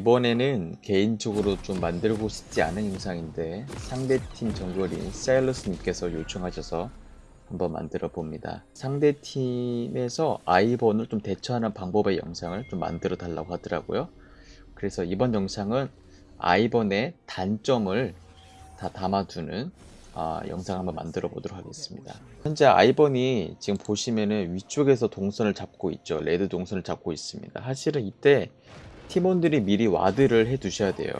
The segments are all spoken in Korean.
이번에는 개인적으로 좀 만들고 싶지 않은 영상인데 상대팀 정글인 사일러스님께서 요청하셔서 한번 만들어 봅니다. 상대팀에서 아이번을 좀 대처하는 방법의 영상을 좀 만들어 달라고 하더라고요. 그래서 이번 영상은 아이번의 단점을 다 담아두는 아, 영상 한번 만들어 보도록 하겠습니다. 현재 아이번이 지금 보시면은 위쪽에서 동선을 잡고 있죠. 레드 동선을 잡고 있습니다. 사실은 이때 팀원들이 미리 ward를 해 두셔야 돼요.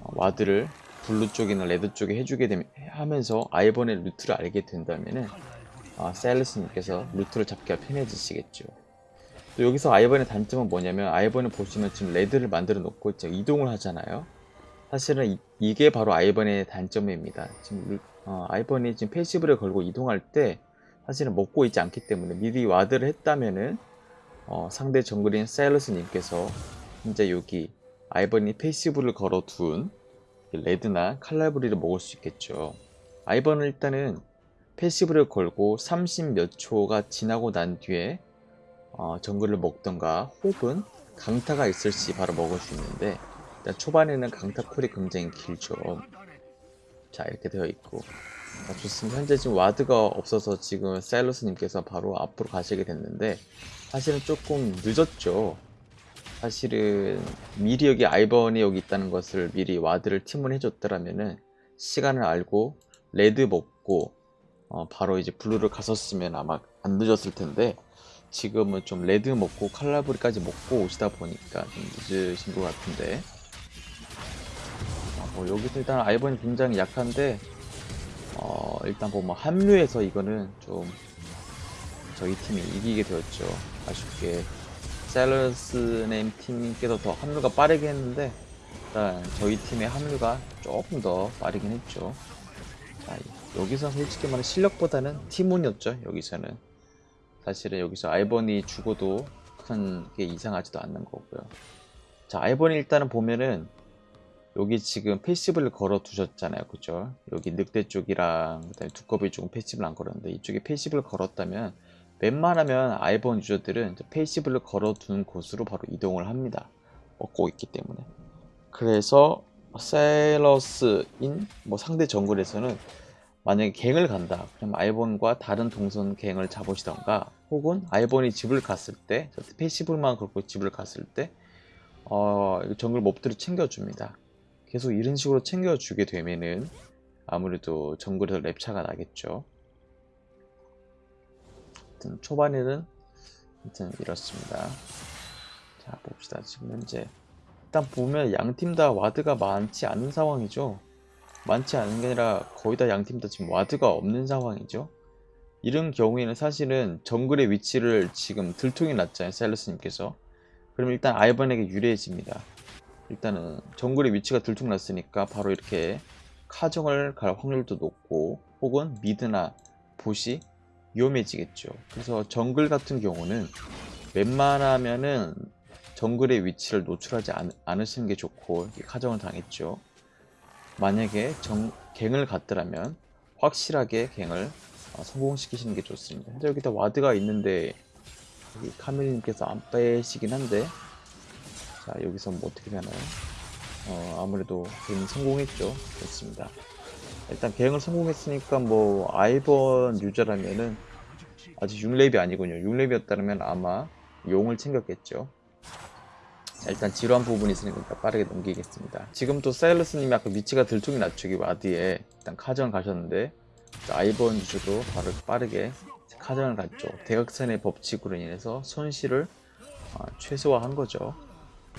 어, ward를 blue 쪽이나 red 쪽에 해주게 되면 하면서 아이번의 루트를 알게 된다면은 아, 사일러스님께서 루트를 잡기가 편해지시겠죠. 또 여기서 아이번의 단점은 뭐냐면 아이번을 보시면 지금 red를 만들어 놓고 이제 이동을 하잖아요. 사실은 이, 게 바로 아이번의 단점입니다. 지금 어, 아이번이 지금 passive를 걸고 이동할 때 사실은 먹고 있지 않기 때문에 미리 ward를 했다면은 어, 상대 정글인 사일러스님께서 현재 여기 아이번이 passive를 걸어둔 red나 칼날부리를 먹을 수 있겠죠. 아이번은 일단은 passive를 걸고 30 몇 초가 지나고 난 뒤에 어, 정글을 먹던가 혹은 강타가 있을 시 바로 먹을 수 있는데 일단 초반에는 강타 cool이 굉장히 길죠. 자 이렇게 되어 있고 자, 좋습니다. 현재 지금 ward가 없어서 지금 사일러스님께서 바로 앞으로 가시게 됐는데 사실은 조금 늦었죠. 사실은 미리 여기 아이번이 여기 있다는 것을 미리 ward를 팀을 해줬더라면은 시간을 알고 red 먹고 어, 바로 이제 blue를 갔었으면 아마 안 늦었을 텐데 지금은 좀 red 먹고 칼날부리까지 먹고 오시다 보니까 좀 늦으신 것 같은데. 어, 뭐 여기서 일단 아이번이 굉장히 약한데 어, 일단 뭐, 뭐 합류해서 이거는 좀 저희 팀이 이기게 되었죠. 아쉽게 사일러스님 팀께서 더 합류가 빠르게 했는데 일단 저희 팀의 합류가 조금 더 빠르긴 했죠. 자, 여기서 솔직히 말해 실력보다는 팀운이었죠 여기서는. 사실은 여기서 아이번이 죽어도 큰 게 이상하지도 않는 거고요. 자 아이번이 일단은 보면은 여기 지금 passive를 걸어 두셨잖아요 그죠? 여기 늑대 쪽이랑 그다음에 두꺼비 쪽은 passive를 안 걸었는데 이쪽에 passive를 걸었다면 웬만하면 아이번 유저들은 passive를 걸어둔 곳으로 바로 이동을 합니다. 먹고 있기 때문에. 그래서 사일러스님 뭐 상대 정글에서는 만약에 갱을 간다. 그럼 아이번과 다른 동선 갱을 잡으시던가 혹은 아이번이 집을 갔을 때 passive만 걸고 집을 갔을 때 어, 정글 몹들을 챙겨줍니다. 계속 이런 식으로 챙겨주게 되면은 아무래도 정글에서 렙차가 나겠죠. 하여튼 초반에는 하여튼 이렇습니다. 자 봅시다. 지금 현재 일단 보면 양팀 다 ward가 많지 않은 상황이죠. 많지 않은 게 아니라 거의 다 양팀 다 지금 ward가 없는 상황이죠. 이런 경우에는 사실은 정글의 위치를 지금 들통이 났잖아요. 사일러스님께서. 그럼 일단 아이번에게 유리해집니다. 일단은 정글의 위치가 들통났으니까 바로 이렇게 카정을 갈 확률도 높고 혹은 미드나 보시 위험해지겠죠. 그래서 정글 같은 경우는 웬만하면은 정글의 위치를 노출하지 않, 않으시는 게 좋고 가정을 당했죠. 만약에 정, 갱을 갔더라면 확실하게 갱을 어, 성공시키시는 게 좋습니다. 현재 여기다 와드가 있는데 여기 카멜님께서 안 빼시긴 한데 자 여기서 뭐 어떻게 되나요? 어, 아무래도 갱이 성공했죠. 좋습니다. 일단 갱을 성공했으니까 뭐 아이번 유저라면은 아직 6렙이 아니군요. 6렙이었다면 아마 용을 챙겼겠죠. 자, 일단 지루한 부분이 있으니까 빠르게 넘기겠습니다. 지금 또 사일러스님이 아까 위치가 들통이 낮추기 와드에. 일단 카전 가셨는데 아이번 유저도 바로 빠르게 카정을 갔죠. 대각선의 법칙으로 인해서 손실을 어, 최소화한 거죠.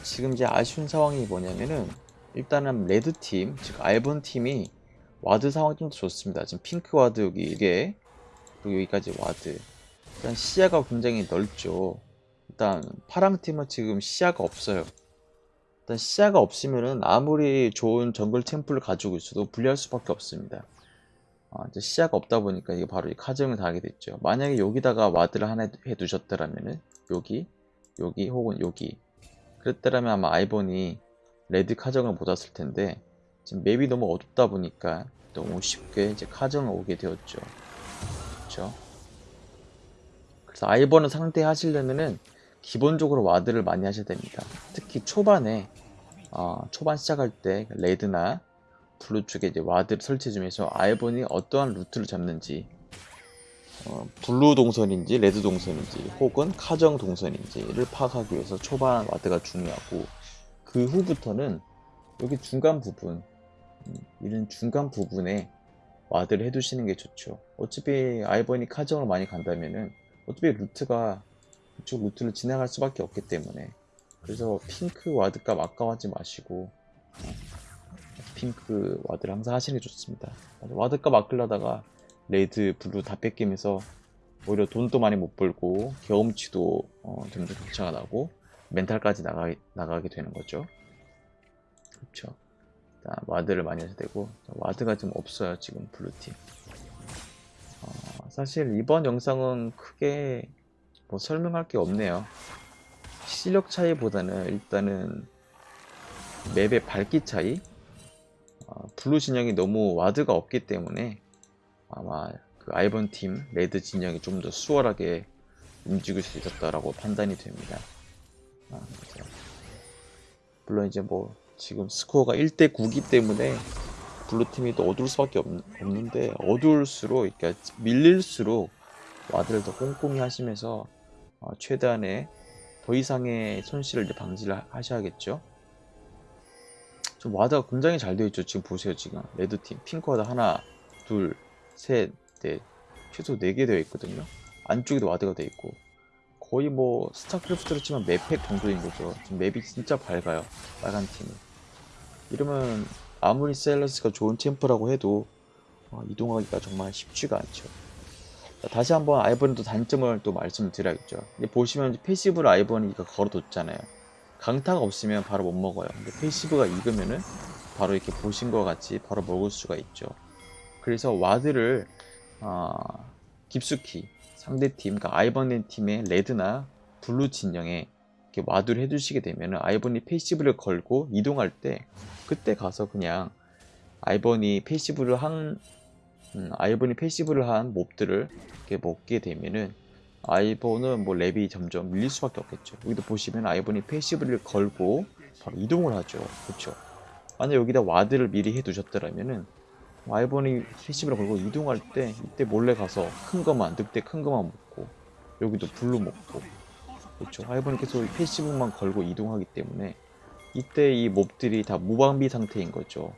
지금 이제 아쉬운 상황이 뭐냐면은 일단은 레드팀 즉 아이번 팀이 ward 상황이 좀더 좋습니다. 지금 핑크 ward 여기 이게 그리고 여기까지 ward. 일단 시야가 굉장히 넓죠. 일단 파랑 팀은 지금 시야가 없어요. 일단 시야가 없으면은 아무리 좋은 정글 챔프를 가지고 있어도 불리할 수밖에 없습니다. 아, 이제 시야가 없다 보니까 이게 바로 이 카정을 당하게 됐죠. 만약에 여기다가 ward를 하나 해 두셨더라면은 여기, 여기 혹은 여기 그랬더라면 아마 아이번이 레드 카정을 못 왔을 텐데 지금 map이 너무 어둡다 보니까 너무 쉽게 이제 카정을 오게 되었죠. 그렇죠? 그래서 아이번을 상대하시려면은 기본적으로 ward를 많이 하셔야 됩니다. 특히 초반에 어, 초반 시작할 때 레드나 블루 쪽에 이제 ward를 설치 중에서 아이번이 어떠한 루트를 잡는지 어, 블루 동선인지 레드 동선인지 혹은 카정 동선인지를 파악하기 위해서 초반 ward가 중요하고 그 후부터는 여기 중간 부분 음, 이런 중간 부분에 ward를 해두시는 게 좋죠. 어차피 아이번이 카정을 많이 간다면은 어차피 루트가 이쪽 루트를 지나갈 수밖에 없기 때문에. 그래서 핑크 ward값 아까워하지 마시고 어, 핑크 ward를 항상 하시는 게 좋습니다. ward값 아끼려다가 레드, 블루 다 뺏기면서 오히려 돈도 많이 못 벌고 경험치도 어, 점점 격차가 나고 멘탈까지 나가, 나가게 되는 거죠. 그렇죠 ward를 많이 하셔야 되고 ward가 좀 없어요 지금 블루팀. 어, 사실 이번 영상은 크게 뭐 설명할 게 없네요. 실력 차이보다는 일단은 map의 밝기 차이? 어, 블루 진영이 너무 ward가 없기 때문에 아마 그 아이번 팀 레드 진영이 좀 더 수월하게 움직일 수 있었다라고 판단이 됩니다. 아, 물론 이제 뭐 지금 스코어가 1대 9기 때문에 블루 팀이 또 어두울 수밖에 없, 없는데 어두울수록 그러니까 밀릴수록 ward를 더 꼼꼼히 하시면서 어, 최대한의 더 이상의 손실을 방지를 하셔야겠죠. 좀 ward가 굉장히 잘 되어 있죠. 지금 보세요. 지금 레드팀 핑크 ward 하나, 둘, 셋, 넷 최소 4개 되어 있거든요. 안쪽에도 ward가 되어 있고 거의 뭐 스타크래프트로 치면 map hack 정도인 거죠. 지금 map이 진짜 밝아요. 빨간 팀이. 이러면 아무리 사일러스가 좋은 챔프라고 해도 어, 이동하기가 정말 쉽지가 않죠. 자, 다시 한번 아이번의 단점을 또 말씀을 드려야겠죠. 보시면 passive를 아이번이 걸어뒀잖아요. 강타가 없으면 바로 못 먹어요. 근데 passive가 익으면은 바로 이렇게 보신 것 같이 바로 먹을 수가 있죠. 그래서 ward를 어, 깊숙이 상대팀, 그러니까 아이번 팀의 레드나 블루 진영에 이렇게 ward를 해주시게 되면 아이번이 passive를 걸고 이동할 때 그때 가서 그냥 아이번이 passive를 한 음, 아이번이 passive를 한 몹들을 이렇게 먹게 되면은 아이번은 뭐 렙이 점점 밀릴 수밖에 없겠죠. 여기도 보시면 아이번이 passive를 걸고 바로 이동을 하죠. 그렇죠. 만약 여기다 ward를 미리 해 두셨더라면은 아이번이 passive를 걸고 이동할 때 이때 몰래 가서 큰 거만 늑대 큰 거만 먹고 여기도 블루 먹고 그렇죠. 아이번이 계속 passive만 걸고 이동하기 때문에 이때 이 몹들이 다 무방비 상태인 거죠.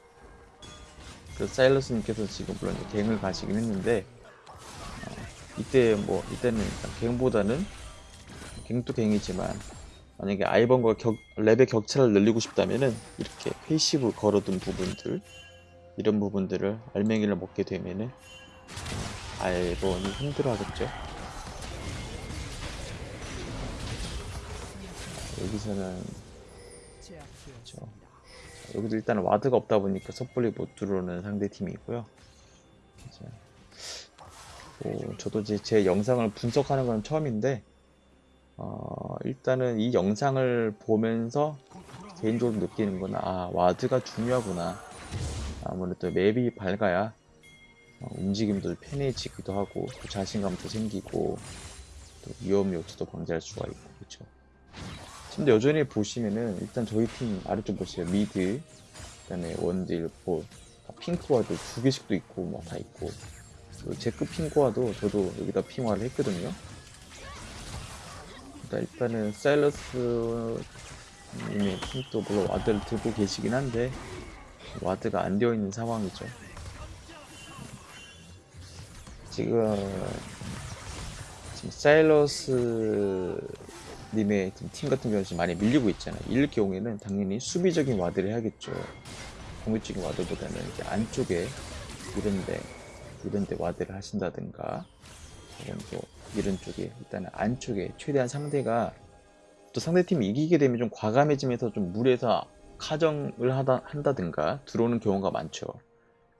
그 사일러스님께서 지금 물론 갱을 가시긴 했는데 어, 이때 뭐 이때는 갱보다는 갱도 갱이지만 만약에 아이번과 격, 렙의 격차를 늘리고 싶다면은 이렇게 passive 걸어둔 부분들 이런 부분들을 알맹이를 먹게 되면은 어, 아이번이 힘들어 하겠죠 여기서는 그렇죠. 여기도 일단은 ward가 없다 보니까 섣불리 못 들어오는 상대 팀이고요. 이제 뭐 저도 이제 제 영상을 분석하는 건 처음인데 어, 일단은 이 영상을 보면서 개인적으로 느끼는 건 아 ward가 중요하구나. 아무래도 map이 밝아야 어, 움직임도 편해지기도 하고 또 자신감도 생기고 또 위험 요소도 방지할 수가 있고 그렇죠. 근데 여전히 보시면은 일단 저희 팀 아래쪽 보세요. mid 그다음에 원딜 뭐 핑크 ward도 두 개씩도 있고 뭐다 있고. 지금 핑크 ward도 저도 여기다 핑와를 했거든요. 일단 일단은 사일러스 님의 팀도 물론 ward를 들고 계시긴 한데 ward가 안 되어 있는 상황이죠. 지금 지금 사일러스 님의 팀 같은 경우는 많이 밀리고 있잖아요. 이럴 경우에는 당연히 수비적인 ward를 해야겠죠. 공격적인 ward보다는 이제 안쪽에 이런데 이런데 ward를 하신다든가 혹은 또 이런 쪽에 일단은 안쪽에 최대한 상대가 또 상대팀이 이기게 되면 좀 과감해지면서 좀 무리해서 카정을 하다, 한다든가 들어오는 경우가 많죠.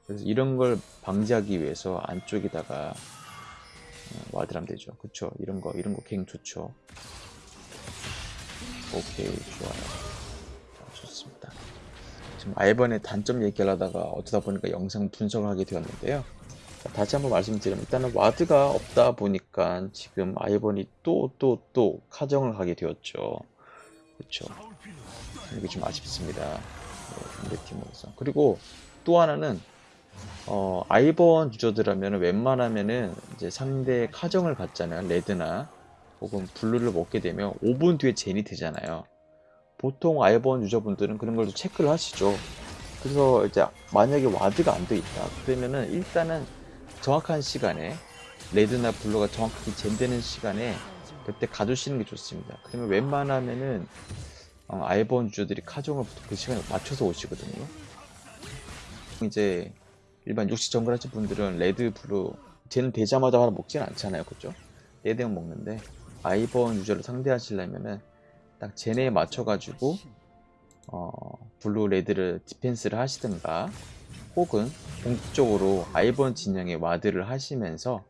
그래서 이런 걸 방지하기 위해서 안쪽에다가 어, 하면 되죠. 그쵸? 이런 거, 이런 거 갱 좋죠. 오케이 좋아요 자, 좋습니다 지금 아이번의 단점 얘기하려다가 어쩌다 보니까 영상 분석을 하게 되었는데요 자, 다시 한번 말씀드리면 일단은 와드가 없다 보니까 지금 아이번이 또 또또 카정을 하게 되었죠 그렇죠 이게 좀 아쉽습니다. 네, 상대팀으로서. 그리고 또 하나는 어, 아이번 유저들하면 웬만하면은 이제 상대 카정을 가잖아요. 레드나 혹은 블루를 먹게 되면 5분 뒤에 젠이 되잖아요. 보통 아이번 유저분들은 그런 걸좀 체크를 하시죠. 그래서 이제 만약에 ward가 안 돼 있다. 그러면은 일단은 정확한 시간에 레드나 블루가 정확하게 젠되는 시간에 그때 ward하시는 게 좋습니다. 그러면 웬만하면은 어, 아이번 유저들이 카정을 보통 그 시간에 맞춰서 오시거든요. 이제 일반 육식 정글 하신 분들은 레드, 블루 젠 되자마자 하나 먹지는 않잖아요. 그죠? 레드만 먹는데 아이번 유저를 상대하시려면은 딱 젠에 맞춰가지고 어, 블루, 레드를 디펜스를 하시든가 혹은 공격적으로 아이번 진영에 ward를 하시면서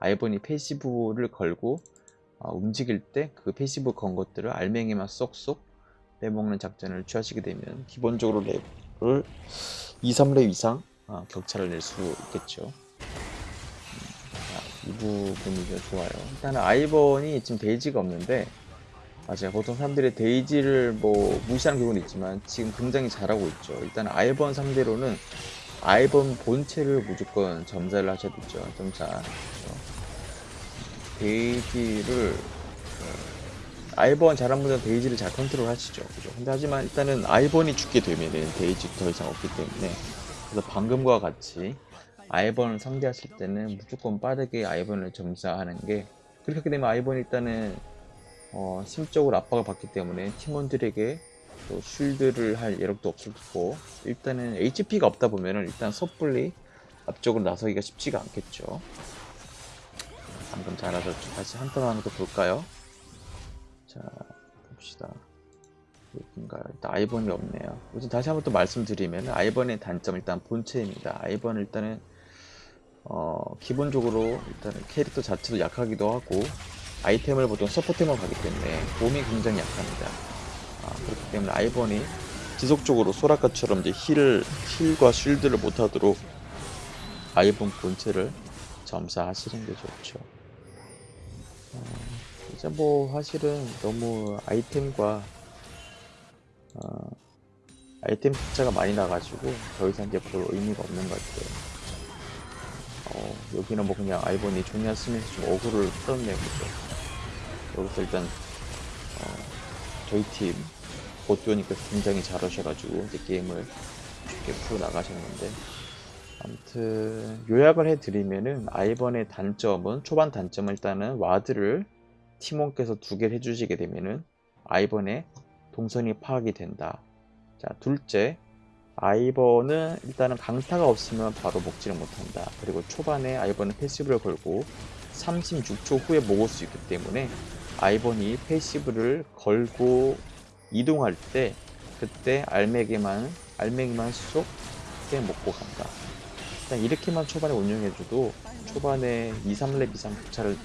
아이번이 passive를 걸고 어, 움직일 때 그 passive 건 것들을 알맹이만 쏙쏙 빼먹는 작전을 취하시게 되면 기본적으로 렙을 2, 3렙 이상 어, 격차를 낼 수 있겠죠. 음, 자, 이 부분이 좀 좋아요. 일단은 아이번이 지금 데이지가 없는데 아, 제가 보통 사람들이 데이지를 뭐 무시하는 경우는 있지만 지금 굉장히 잘하고 있죠. 일단 아이번 상대로는 아이번 본체를 무조건 점사를 하셔야 되죠. 점사. 데이지를 어, 아이번 잘한 분은 데이지를 잘 컨트롤 하시죠. 그죠? 근데 하지만 일단은 아이번이 죽게 되면은 데이지 더 이상 없기 때문에 그래서 방금과 같이 아이번을 상대하실 때는 무조건 빠르게 아이번을 점사하는 게 그렇게 되면 아이번이 일단은 어, 심적으로 압박을 받기 때문에 팀원들에게 또 쉴드를 할 여력도 없었고 일단은 HP가 없다 보면 은 일단 섣불리 앞쪽으로 나서기가 쉽지가 않겠죠. 방금 잘하셨죠. 다시 한턴 하나 더 볼까요? 자 봅시다. 여긴가요? 일단 아이번이 없네요. 우선 다시 한번 또 말씀드리면 아이번의 단점 일단 본체입니다. 아이번은 일단은 어, 기본적으로 일단은 캐릭터 자체도 약하기도 하고 아이템을 보통 서포템으로 가기 때문에 몸이 굉장히 약합니다. 아, 그렇기 때문에 아이번이 지속적으로 소라카처럼 이제 힐을 힐과 쉴드를 못하도록 아이번 본체를 점사하시는 게 좋죠. 어, 이제 뭐 사실은 너무 아이템과 어, 아이템 숫자가 많이 나가지고 더 이상 이제 볼 의미가 없는 것 같아요. 어, 여기는 뭐 그냥 아이번이 종이한 쓰면서 좀 어그를 풀었네요, 그죠? 여기서 일단 어, 저희 팀 보토니까 굉장히 잘하셔가지고 이제 게임을 쉽게 풀어 나가셨는데 아무튼 요약을 해드리면은 아이번의 단점은 초반 단점은 일단은 와드를 팀원께서 두 개를 해주시게 되면은 아이번의 동선이 파악이 된다. 자 둘째 아이번은 일단은 강타가 없으면 바로 먹지를 못한다. 그리고 초반에 아이번은 passive를 걸고 36초 후에 먹을 수 있기 때문에 아이번이 passive를 걸고 이동할 때 그때 알맹이만 알맹이만 쏙빼 먹고 간다. 일단 이렇게만 초반에 운영해줘도 초반에 2, 3렙 이상 격차를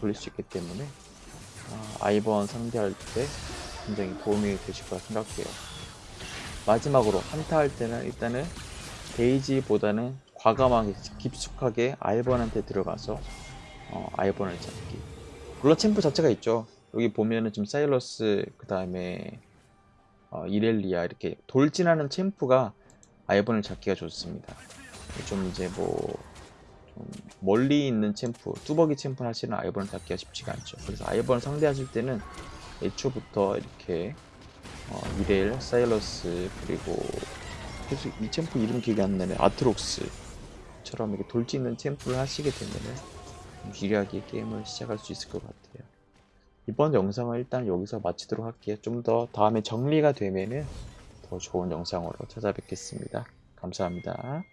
벌릴 수 있기 때문에 아, 아이번 상대할 때 굉장히 도움이 되실 거라 생각해요. 마지막으로 한타 할 때는 일단은 데이지보다는 과감하게 깊숙하게 아이번한테 들어가서 어, 아이번을 잡기. 물론 챔프 자체가 있죠. 여기 보면은 지금 사일러스 그 다음에 어, 이렐리아 이렇게 돌진하는 챔프가 아이번을 잡기가 좋습니다. 좀 이제 뭐 좀 멀리 있는 챔프, 뚜벅이 챔프 하시는 아이번을 잡기가 쉽지가 않죠. 그래서 아이번을 상대하실 때는 애초부터 이렇게 어, 이렐, 사일러스 그리고 계속 이 챔프 이름 기억이 안 나네 아트록스처럼 이렇게 돌진는 챔프를 하시게 되면은 유리하게 게임을 시작할 수 있을 것 같아요. 이번 영상을 일단 여기서 마치도록 할게요. 좀 더 다음에 정리가 되면은 더 좋은 영상으로 찾아뵙겠습니다. 감사합니다.